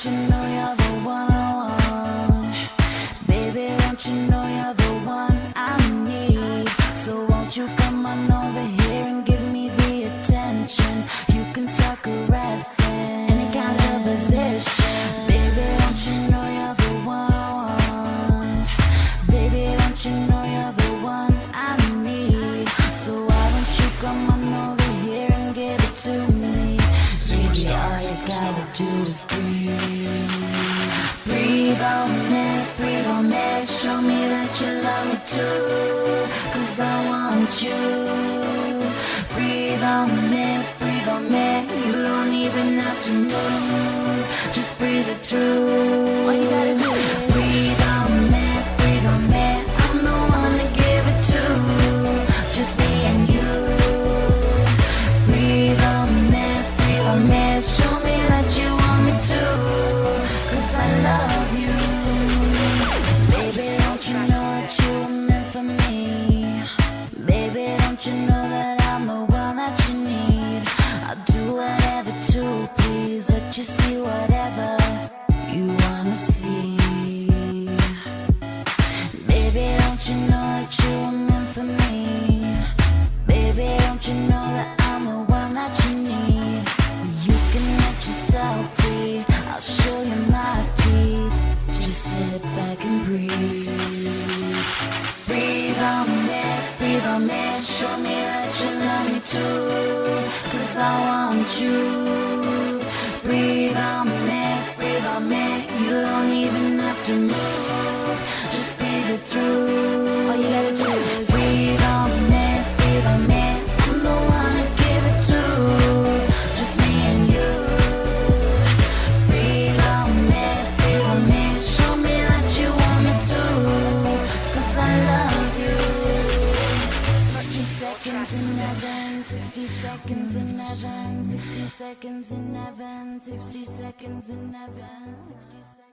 don't you know you're the one I want? Baby, don't you know you're the one I need? So won't you come on over here and give me the attention? You can start caressing any kind of position. Baby, don't you know you're the one I want? Baby, don't you know you're the one I need? So why don't you come on over here and give it to me? You gotta do is breathe. Breathe on me, breathe on me. Show me that you love me too. Cause I want you. Breathe on me, breathe on me. You don't even have to move. Just breathe it through. All you gotta do you see whatever you wanna see. Baby, don't you know that you were meant for me? Baby, don't you know that I'm the one that you need? You can let yourself free. I'll show you my teeth. Just sit back and breathe. Breathe on me, breathe on me. Show me that you love me too. Cause I want you. Breathe on me, breathe on me. You don't even have to move. Just breathe it through. 60 seconds in heaven, 60 seconds in heaven, 60 seconds in heaven, 60 seconds.